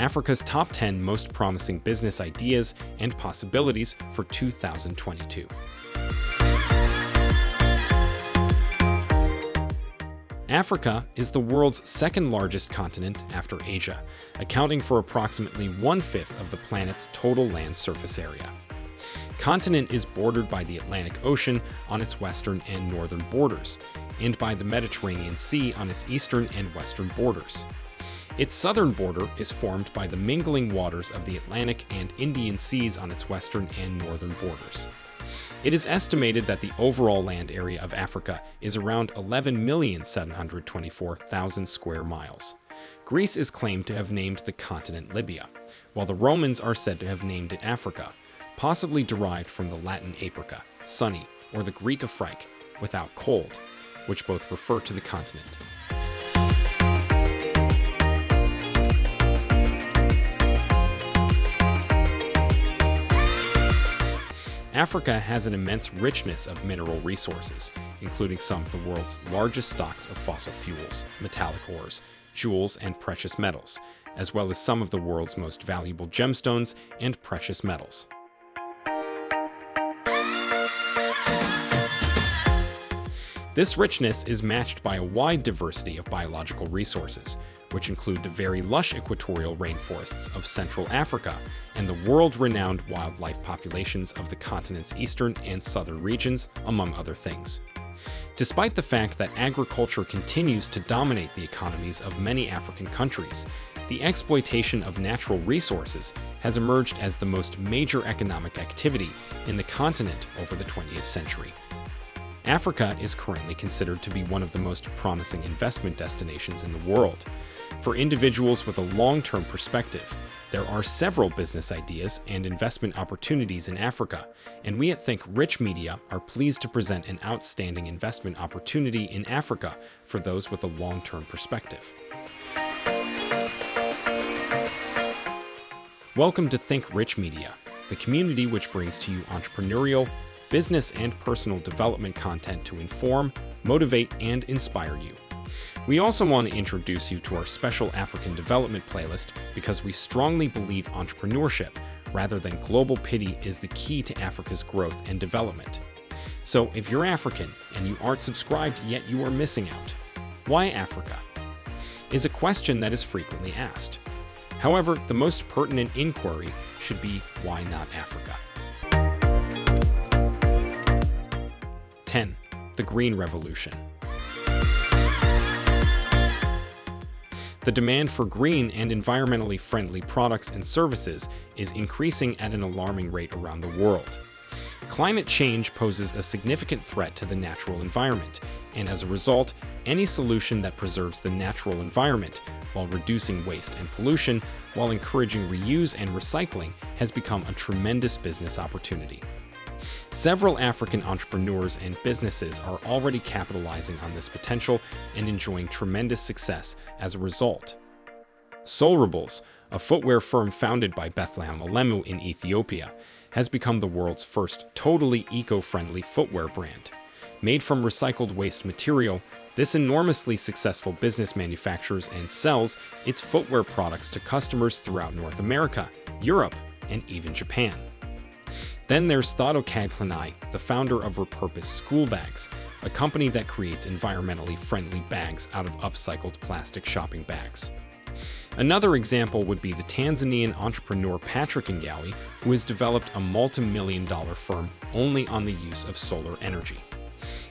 Africa's top 10 most promising business ideas and possibilities for 2022. Africa is the world's second largest continent after Asia, accounting for approximately one-fifth of the planet's total land surface area. Continent is bordered by the Atlantic Ocean on its western and northern borders, and by the Mediterranean Sea on its eastern and western borders. Its southern border is formed by the mingling waters of the Atlantic and Indian Seas on its western and northern borders. It is estimated that the overall land area of Africa is around 11,724,000 square miles. Greece is claimed to have named the continent Libya, while the Romans are said to have named it Africa, possibly derived from the Latin aprica, sunny, or the Greek Afrique, without cold, which both refer to the continent. Africa has an immense richness of mineral resources, including some of the world's largest stocks of fossil fuels, metallic ores, jewels, and precious metals, as well as some of the world's most valuable gemstones and precious metals. This richness is matched by a wide diversity of biological resources, which include the very lush equatorial rainforests of Central Africa and the world-renowned wildlife populations of the continent's eastern and southern regions, among other things. Despite the fact that agriculture continues to dominate the economies of many African countries, the exploitation of natural resources has emerged as the most major economic activity in the continent over the 20th century. Africa is currently considered to be one of the most promising investment destinations in the world. For individuals with a long-term perspective, there are several business ideas and investment opportunities in Africa, and we at Think Rich Media are pleased to present an outstanding investment opportunity in Africa for those with a long-term perspective. Welcome to Think Rich Media, the community which brings to you entrepreneurial, business, and personal development content to inform, motivate, and inspire you. We also want to introduce you to our special African development playlist because we strongly believe entrepreneurship, rather than global pity, is the key to Africa's growth and development. So if you're African and you aren't subscribed yet you are missing out. Why Africa? Is a question that is frequently asked. However, the most pertinent inquiry should be why not Africa? 10. The Green Revolution The demand for green and environmentally friendly products and services is increasing at an alarming rate around the world. Climate change poses a significant threat to the natural environment, and as a result, any solution that preserves the natural environment while reducing waste and pollution, while encouraging reuse and recycling, has become a tremendous business opportunity. Several African entrepreneurs and businesses are already capitalizing on this potential and enjoying tremendous success as a result. soleRebels, a footwear firm founded by Bethlehem Alemu in Ethiopia, has become the world's first totally eco-friendly footwear brand. Made from recycled waste material, this enormously successful business manufactures and sells its footwear products to customers throughout North America, Europe, and even Japan. Then there's Thato Kgatlhanye, the founder of Repurpose School Bags, a company that creates environmentally friendly bags out of upcycled plastic shopping bags. Another example would be the Tanzanian entrepreneur Patrick Ngowi, who has developed a multi-million dollar firm only on the use of solar energy.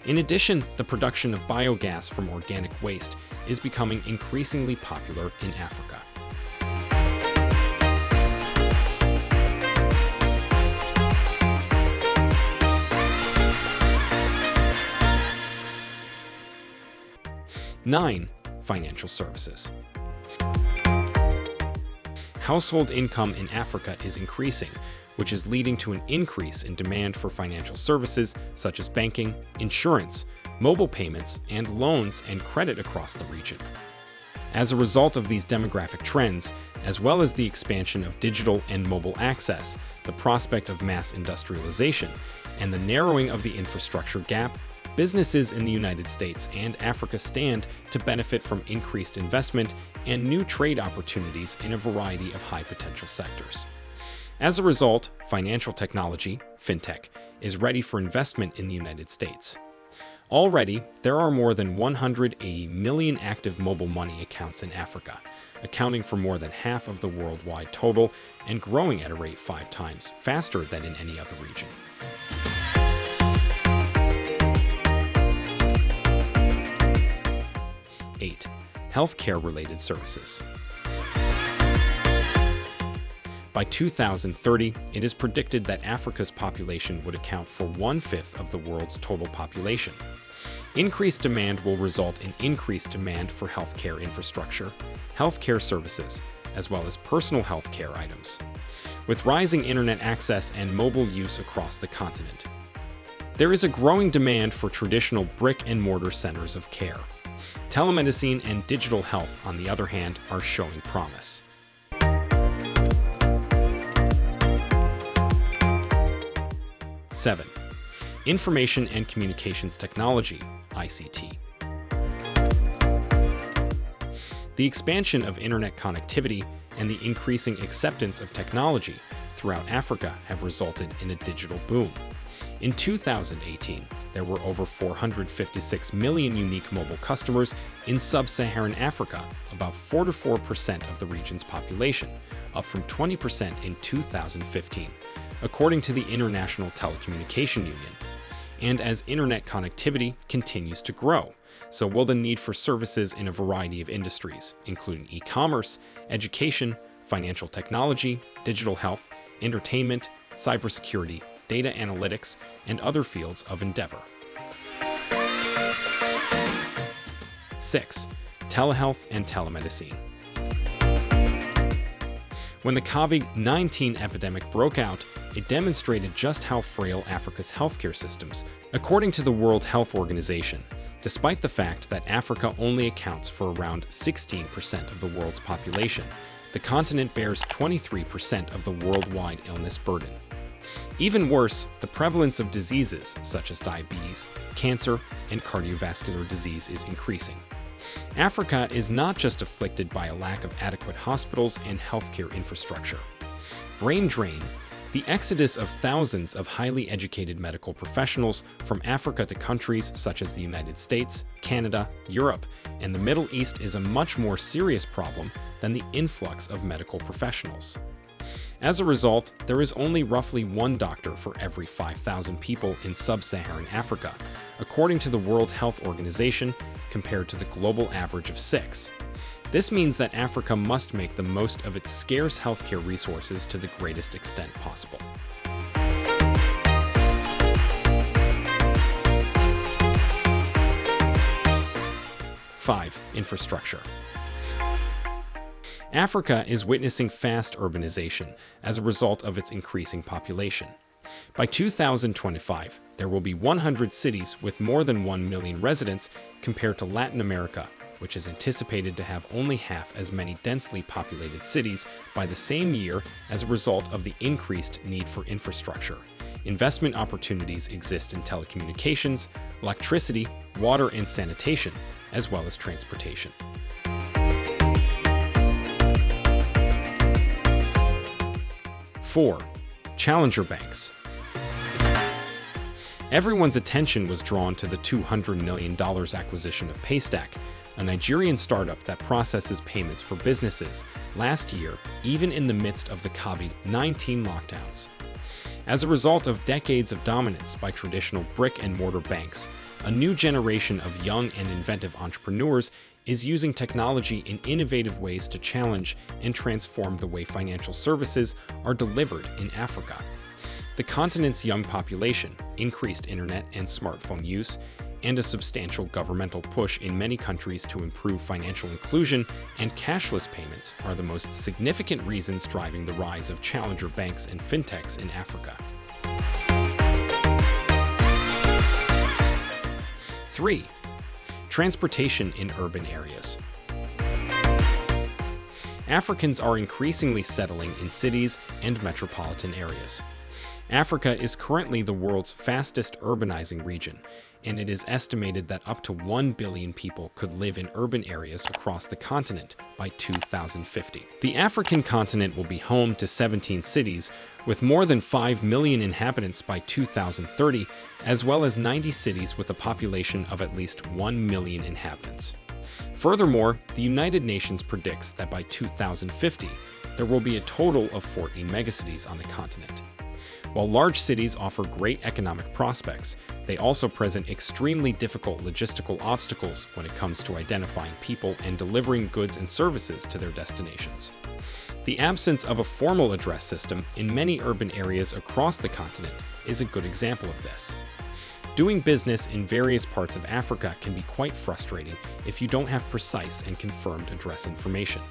In addition, the production of biogas from organic waste is becoming increasingly popular in Africa. 9. Financial services. Household income in Africa is increasing, which is leading to an increase in demand for financial services such as banking, insurance, mobile payments, and loans and credit across the region. As a result of these demographic trends, as well as the expansion of digital and mobile access, the prospect of mass industrialization, and the narrowing of the infrastructure gap, businesses in the United States and Africa stand to benefit from increased investment and new trade opportunities in a variety of high potential sectors. As a result, financial technology, fintech, is ready for investment in the United States. Already, there are more than 180 million active mobile money accounts in Africa, accounting for more than half of the worldwide total and growing at a rate five times faster than in any other region. Healthcare-related services. By 2030, it is predicted that Africa's population would account for one-fifth of the world's total population. Increased demand will result in increased demand for healthcare infrastructure, healthcare services, as well as personal healthcare items, with rising internet access and mobile use across the continent. There is a growing demand for traditional brick-and-mortar centers of care. Telemedicine and digital health, on the other hand, are showing promise. 7. Information and Communications Technology, ICT. The expansion of internet connectivity and the increasing acceptance of technology throughout Africa have resulted in a digital boom. In 2018, there were over 456 million unique mobile customers in sub-Saharan Africa, about 44% of the region's population, up from 20% in 2015, according to the International Telecommunication Union. And as internet connectivity continues to grow, so will the need for services in a variety of industries, including e-commerce, education, financial technology, digital health, entertainment, cybersecurity, data analytics, and other fields of endeavor. 6. Telehealth and telemedicine. When the COVID-19 epidemic broke out, it demonstrated just how frail Africa's healthcare systems, according to the World Health Organization, despite the fact that Africa only accounts for around 16% of the world's population, the continent bears 23% of the worldwide illness burden. Even worse, the prevalence of diseases such as diabetes, cancer, and cardiovascular disease is increasing. Africa is not just afflicted by a lack of adequate hospitals and healthcare infrastructure. Brain drain, the exodus of thousands of highly educated medical professionals from Africa to countries such as the United States, Canada, Europe, and the Middle East is a much more serious problem than the influx of medical professionals. As a result, there is only roughly one doctor for every 5,000 people in sub-Saharan Africa, according to the World Health Organization, compared to the global average of six. This means that Africa must make the most of its scarce healthcare resources to the greatest extent possible. Five, infrastructure. Africa is witnessing fast urbanization as a result of its increasing population. By 2025, there will be 100 cities with more than 1 million residents compared to Latin America, which is anticipated to have only half as many densely populated cities by the same year as a result of the increased need for infrastructure. Investment opportunities exist in telecommunications, electricity, water and sanitation, as well as transportation. 4. Challenger banks. Everyone's attention was drawn to the $200 million acquisition of Paystack, a Nigerian startup that processes payments for businesses, last year, even in the midst of the COVID-19 lockdowns. As a result of decades of dominance by traditional brick-and-mortar banks, a new generation of young and inventive entrepreneurs is using technology in innovative ways to challenge and transform the way financial services are delivered in Africa. The continent's young population, increased internet and smartphone use, and a substantial governmental push in many countries to improve financial inclusion and cashless payments are the most significant reasons driving the rise of challenger banks and fintechs in Africa. 3. Transportation in urban areas. Africans are increasingly settling in cities and metropolitan areas. Africa is currently the world's fastest urbanizing region, and it is estimated that up to 1 billion people could live in urban areas across the continent by 2050. The African continent will be home to 17 cities, with more than 5 million inhabitants by 2030, as well as 90 cities with a population of at least 1 million inhabitants. Furthermore, the United Nations predicts that by 2050, there will be a total of 14 megacities on the continent. While large cities offer great economic prospects, they also present extremely difficult logistical obstacles when it comes to identifying people and delivering goods and services to their destinations. The absence of a formal address system in many urban areas across the continent is a good example of this. Doing business in various parts of Africa can be quite frustrating if you don't have precise and confirmed address information.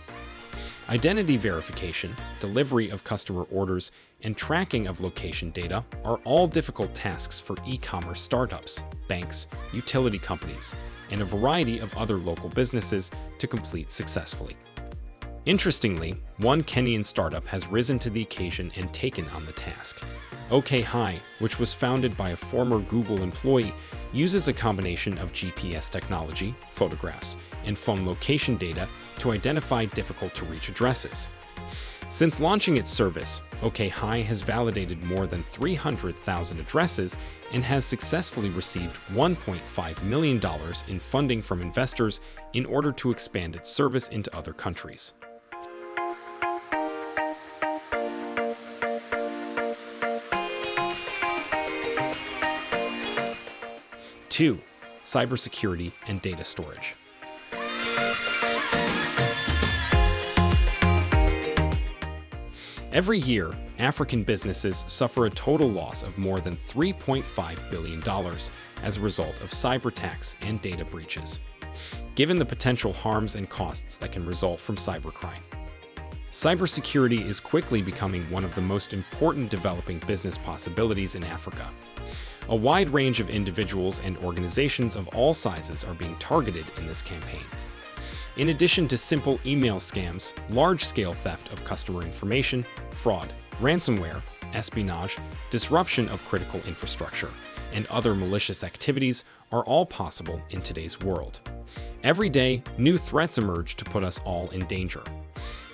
Identity verification, delivery of customer orders, and tracking of location data are all difficult tasks for e-commerce startups, banks, utility companies, and a variety of other local businesses to complete successfully. Interestingly, one Kenyan startup has risen to the occasion and taken on the task. OkHi, which was founded by a former Google employee, uses a combination of GPS technology, photographs, and phone location data to identify difficult-to-reach addresses. Since launching its service, OkHi has validated more than 300,000 addresses and has successfully received $1.5 million in funding from investors in order to expand its service into other countries. Two, cybersecurity and data storage. Every year, African businesses suffer a total loss of more than $3.5 billion as a result of cyber attacks and data breaches, given the potential harms and costs that can result from cybercrime. Cybersecurity is quickly becoming one of the most important developing business possibilities in Africa. A wide range of individuals and organizations of all sizes are being targeted in this campaign. In addition to simple email scams, large-scale theft of customer information, fraud, ransomware, espionage, disruption of critical infrastructure, and other malicious activities are all possible in today's world. Every day, new threats emerge to put us all in danger.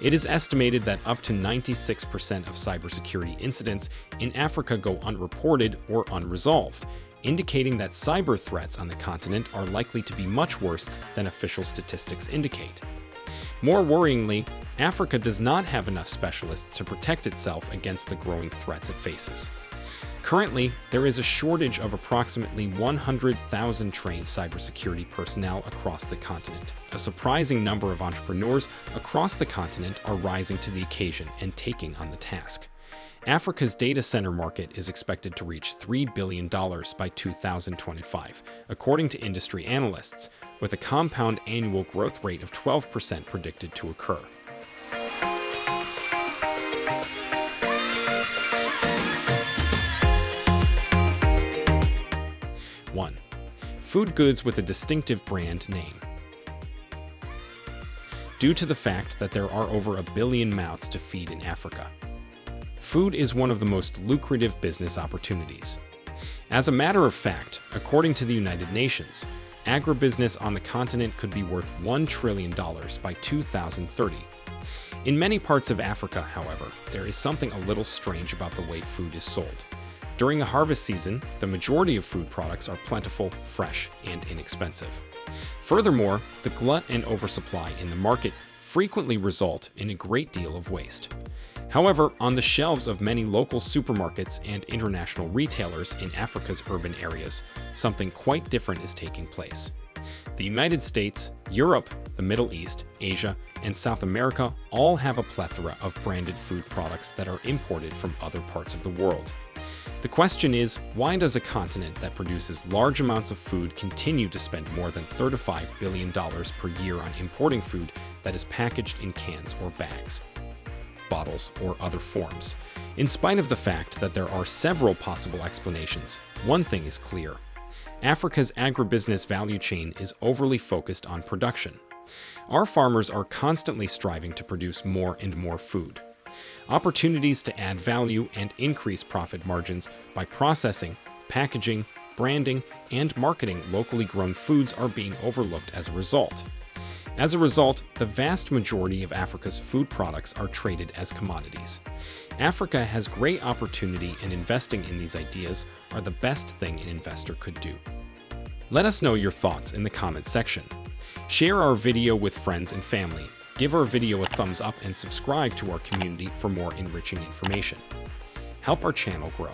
It is estimated that up to 96% of cybersecurity incidents in Africa go unreported or unresolved, indicating that cyber threats on the continent are likely to be much worse than official statistics indicate. More worryingly, Africa does not have enough specialists to protect itself against the growing threats it faces. Currently, there is a shortage of approximately 100,000 trained cybersecurity personnel across the continent. A surprising number of entrepreneurs across the continent are rising to the occasion and taking on the task. Africa's data center market is expected to reach $3 billion by 2025, according to industry analysts, with a compound annual growth rate of 12% predicted to occur. One, food goods with a distinctive brand name. Due to the fact that there are over a billion mouths to feed in Africa, food is one of the most lucrative business opportunities. As a matter of fact, according to the United Nations, agribusiness on the continent could be worth $1 trillion by 2030. In many parts of Africa, however, there is something a little strange about the way food is sold. During the harvest season, the majority of food products are plentiful, fresh, and inexpensive. Furthermore, the glut and oversupply in the market frequently result in a great deal of waste. However, on the shelves of many local supermarkets and international retailers in Africa's urban areas, something quite different is taking place. The United States, Europe, the Middle East, Asia, and South America all have a plethora of branded food products that are imported from other parts of the world. The question is, why does a continent that produces large amounts of food continue to spend more than $35 billion per year on importing food that is packaged in cans or bags? Bottles, or other forms. In spite of the fact that there are several possible explanations, one thing is clear. Africa's agribusiness value chain is overly focused on production. Our farmers are constantly striving to produce more and more food. Opportunities to add value and increase profit margins by processing, packaging, branding, and marketing locally grown foods are being overlooked as a result. As a result, the vast majority of Africa's food products are traded as commodities. Africa has great opportunity and investing in these ideas are the best thing an investor could do. Let us know your thoughts in the comments section. Share our video with friends and family, give our video a thumbs up and subscribe to our community for more enriching information. Help our channel grow.